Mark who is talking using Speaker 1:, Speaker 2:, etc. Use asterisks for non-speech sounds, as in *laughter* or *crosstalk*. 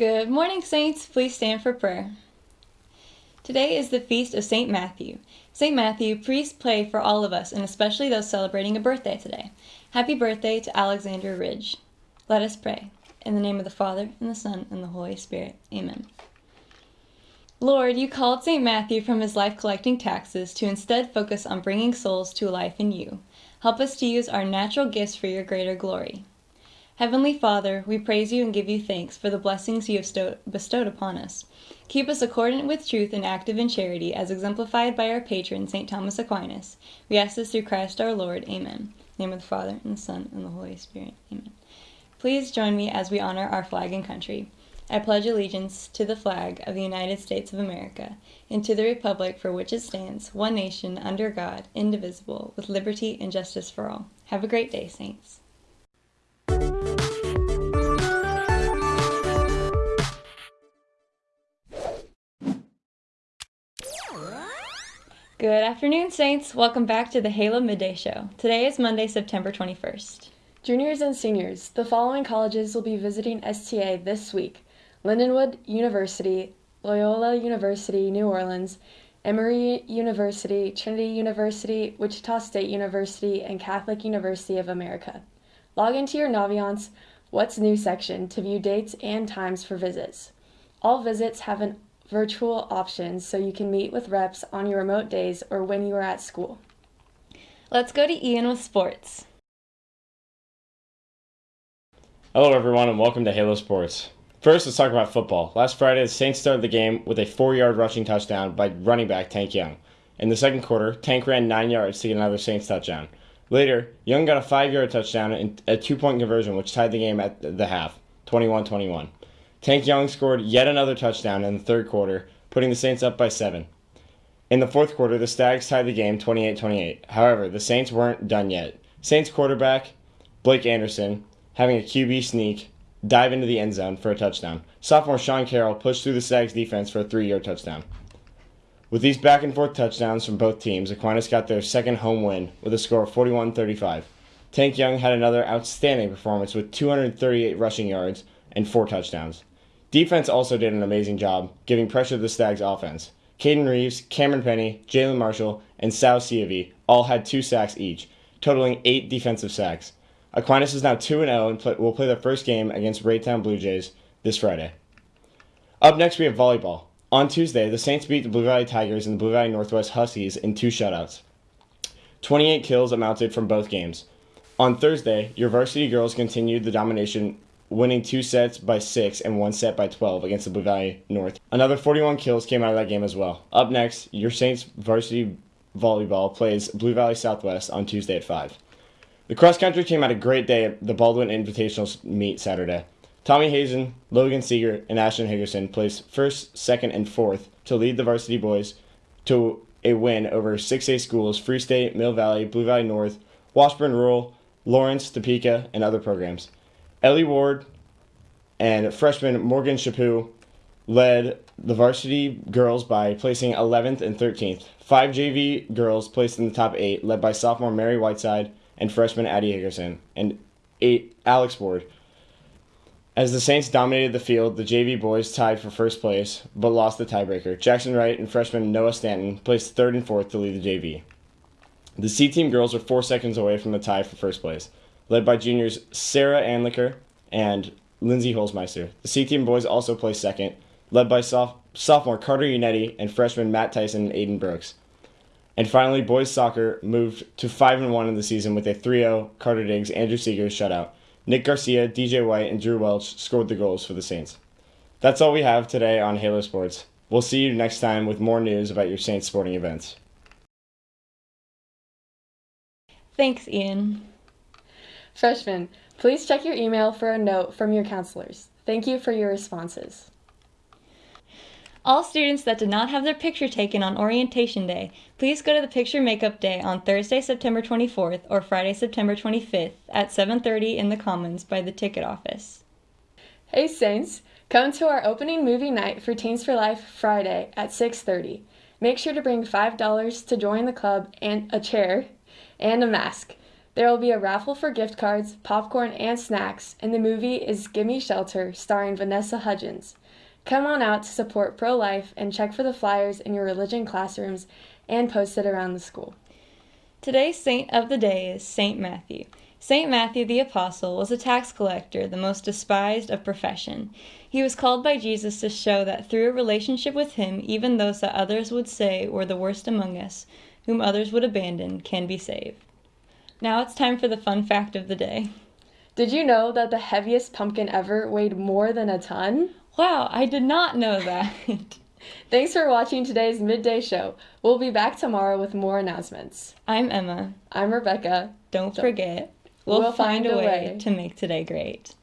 Speaker 1: Good morning, Saints. Please stand for prayer. Today is the feast of St. Matthew. St. Matthew, please pray for all of us, and especially those celebrating a birthday today. Happy birthday to Alexander Ridge. Let us pray. In the name of the Father, and the Son, and the Holy Spirit. Amen. Lord, you called St. Matthew from his life collecting taxes to instead focus on bringing souls to life in you. Help us to use our natural gifts for your greater glory. Heavenly Father, we praise you and give you thanks for the blessings you have bestowed upon us. Keep us accordant with truth and active in charity, as exemplified by our patron, St. Thomas Aquinas. We ask this through Christ our Lord. Amen. name of the Father, and the Son, and the Holy Spirit. Amen. Please join me as we honor our flag and country. I pledge allegiance to the flag of the United States of America and to the republic for which it stands, one nation, under God, indivisible, with liberty and justice for all. Have a great day, Saints. Good afternoon, Saints. Welcome back to the Halo Midday Show. Today is Monday, September 21st.
Speaker 2: Juniors and seniors, the following colleges will be visiting STA this week Lindenwood University, Loyola University, New Orleans, Emory University, Trinity University, Wichita State University, and Catholic University of America. Log into your Naviance What's New section to view dates and times for visits. All visits have an virtual options so you can meet with reps on your remote days or when you are at school.
Speaker 1: Let's go to Ian with sports.
Speaker 3: Hello, everyone, and welcome to Halo Sports. First, let's talk about football. Last Friday, the Saints started the game with a four yard rushing touchdown by running back Tank Young. In the second quarter, Tank ran nine yards to get another Saints touchdown. Later, Young got a five yard touchdown and a two point conversion, which tied the game at the half 21 21. Tank Young scored yet another touchdown in the third quarter, putting the Saints up by seven. In the fourth quarter, the Stags tied the game 28 28. However, the Saints weren't done yet. Saints quarterback Blake Anderson, having a QB sneak, dive into the end zone for a touchdown. Sophomore Sean Carroll pushed through the Stags defense for a three yard touchdown. With these back and forth touchdowns from both teams, Aquinas got their second home win with a score of 41 35. Tank Young had another outstanding performance with 238 rushing yards and four touchdowns. Defense also did an amazing job giving pressure to the Stags offense. Caden Reeves, Cameron Penny, Jalen Marshall, and Sal Siavi all had two sacks each, totaling eight defensive sacks. Aquinas is now 2 0 and play, will play their first game against Raytown Blue Jays this Friday. Up next, we have volleyball. On Tuesday, the Saints beat the Blue Valley Tigers and the Blue Valley Northwest Huskies in two shutouts. 28 kills amounted from both games. On Thursday, your varsity girls continued the domination winning two sets by six and one set by 12 against the Blue Valley North. Another 41 kills came out of that game as well. Up next, your Saints varsity volleyball plays Blue Valley Southwest on Tuesday at 5. The cross country team had a great day at the Baldwin Invitational meet Saturday. Tommy Hazen, Logan Seeger, and Ashton Higgerson placed first, second, and fourth to lead the varsity boys to a win over 6A schools Free State, Mill Valley, Blue Valley North, Washburn Rural, Lawrence, Topeka, and other programs. Ellie Ward and freshman Morgan Chaput led the varsity girls by placing 11th and 13th. Five JV girls placed in the top eight, led by sophomore Mary Whiteside and freshman Addie Higgerson, and eight Alex Ward. As the Saints dominated the field, the JV boys tied for first place, but lost the tiebreaker. Jackson Wright and freshman Noah Stanton placed third and fourth to lead the JV. The C team girls were four seconds away from the tie for first place led by juniors Sarah Anliker and Lindsay Holzmeister. The C team boys also placed second, led by soph- sophomore Carter Unetti and freshman Matt Tyson and Aiden Brooks. And finally, boys soccer moved to 5 and 1 in the season with a 3 0 Carter Diggs, Andrew Seegers shutout. Nick Garcia, DJ White, and Drew Welch scored the goals for the Saints. That's all we have today on Halo Sports. We'll see you next time with more news about your Saints sporting events.
Speaker 1: Thanks, Ian.
Speaker 2: Freshmen, please check your email for a note from your counselors. Thank you for your responses.
Speaker 1: All students that did not have their picture taken on orientation day, please go to the picture makeup day on Thursday, September 24th or Friday, September 25th at 7:30 in the Commons by the ticket office.
Speaker 2: Hey Saints, come to our opening movie night for Teens for Life Friday at 6:30. Make sure to bring $5 to join the club and a chair and a mask. There will be a raffle for gift cards, popcorn, and snacks, and the movie is Gimme Shelter, starring Vanessa Hudgens. Come on out to support pro life and check for the flyers in your religion classrooms and post it around the school.
Speaker 1: Today's saint of the day is Saint Matthew. Saint Matthew the Apostle was a tax collector, the most despised of profession. He was called by Jesus to show that through a relationship with him, even those that others would say were the worst among us, whom others would abandon, can be saved. Now it's time for the fun fact of the day.
Speaker 2: Did you know that the heaviest pumpkin ever weighed more than a ton?
Speaker 1: Wow, I did not know that. *laughs*
Speaker 2: Thanks for watching today's midday show. We'll be back tomorrow with more announcements.
Speaker 1: I'm Emma.
Speaker 2: I'm Rebecca.
Speaker 1: Don't forget, we'll,
Speaker 2: We'll
Speaker 1: find,
Speaker 2: find
Speaker 1: a
Speaker 2: a
Speaker 1: way
Speaker 2: way.
Speaker 1: to make today great.